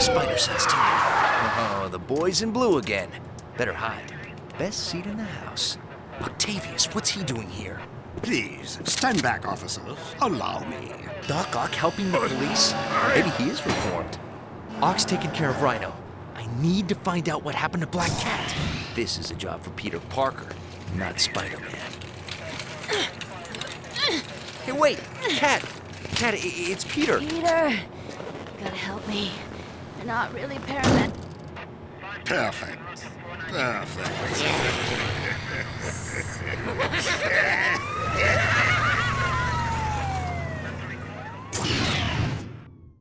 spider sense to me. Oh, the boys in blue again. Better hide. Best seat in the house. Octavius, what's he doing here? Please, stand back, officers. Allow me. Doc Ock helping the police? Maybe he is reformed. Ock's taking care of Rhino. I need to find out what happened to Black Cat. This is a job for Peter Parker, not Spider-Man. Hey, wait! Cat! Cat, it's Peter! Peter, You gotta help me. They're not really paramed. Perfect. Perfect.